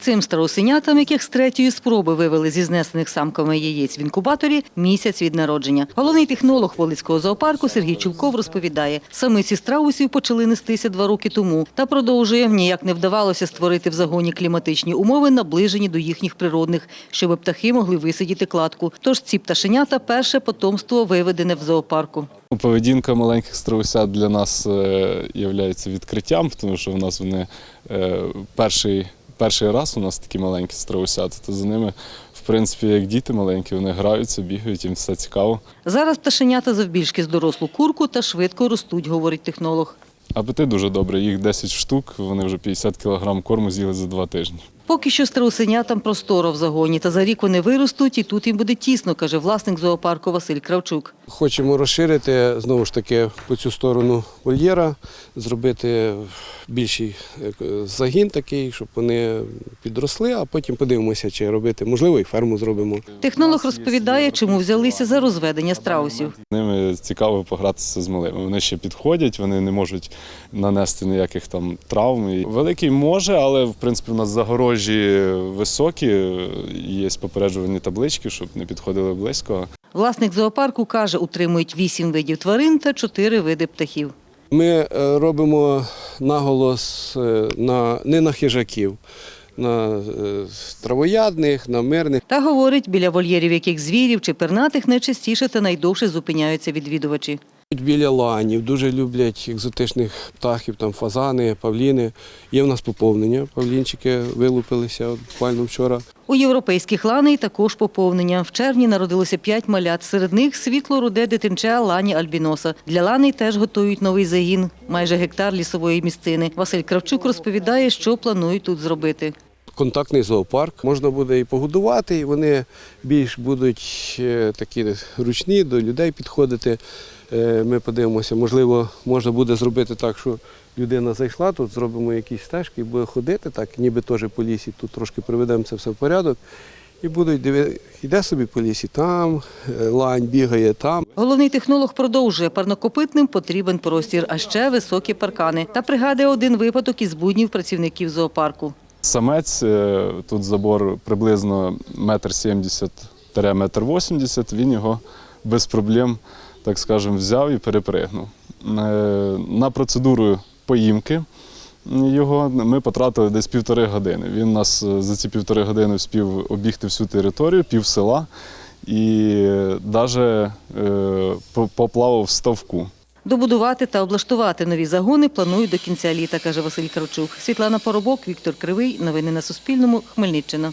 Цим страусенятам, яких з третьої спроби вивели зі знесених самками яєць в інкубаторі, місяць від народження. Головний технолог Волицького зоопарку Сергій Чулков розповідає, самиці страусів почали нестися два роки тому та продовжує, ніяк не вдавалося створити в загоні кліматичні умови, наближені до їхніх природних, щоб птахи могли висидіти кладку. Тож ці пташенята – перше потомство виведене в зоопарку. Поведінка маленьких страусят для нас є відкриттям, тому що в нас вони е, перший, перший раз у нас такі маленькі страусята, то за ними, в принципі, як діти маленькі, вони граються, бігають, їм все цікаво. Зараз пташенята завбільшки з дорослу курку та швидко ростуть, говорить технолог. Апетит дуже добрий, їх 10 штук, вони вже 50 кг корму з'їли за два тижні. Поки що страусенятам просторо в загоні, та за рік вони виростуть, і тут їм буде тісно, каже власник зоопарку Василь Кравчук. Хочемо розширити знову ж таки по цю сторону вольєра, зробити більший загін такий, щоб вони підросли, а потім подивимося, чи робити. Можливо, і ферму зробимо. Технолог розповідає, чому взялися за розведення страусів. Ними цікаво погратися з малими. Вони ще підходять, вони не можуть нанести ніяких там травм. Великий може, але в принципі у нас загорожі високі, є попереджувальні таблички, щоб не підходили близько. Власник зоопарку каже, утримують вісім видів тварин та чотири види птахів. Ми е, робимо наголос е, на, не на хижаків, на е, травоядних, на мирних. Та говорить, біля вольєрів яких звірів чи пернатих найчастіше та найдовше зупиняються відвідувачі. Біля ланів дуже люблять екзотичних птахів, там фазани, павліни. Є в нас поповнення. Павлінчики вилупилися буквально вчора. У європейських ланей також поповнення. В червні народилося п'ять малят. Серед них світло-руде дитинча лані альбіноса. Для ланей теж готують новий загін, майже гектар лісової місцини. Василь Кравчук розповідає, що планують тут зробити. Контактний зоопарк можна буде і погодувати, і вони більш будуть е, такі ручні, до людей підходити. Е, Ми подивимося, можливо, можна буде зробити так, що людина зайшла, тут зробимо якісь стежки буде ходити, так, ніби теж по лісі, тут трошки приведемо це все в порядок. І будуть дивитися, йде собі по лісі там, е, лань бігає там. Головний технолог продовжує, парнокопитним потрібен простір, а ще високі паркани. Та пригадує один випадок із буднів працівників зоопарку. Самець, е, тут забор приблизно метр сімдесят метр вісімдесят, він його без проблем, так скажемо, взяв і перепригнув. Е, На процедуру поїмки його ми потратили десь півтори години. Він нас е, за ці півтори години вспів обігти всю територію, пів села і навіть поплавав в ставку. Добудувати та облаштувати нові загони планують до кінця літа, каже Василь Кравчук. Світлана Поробок, Віктор Кривий. Новини на Суспільному. Хмельниччина.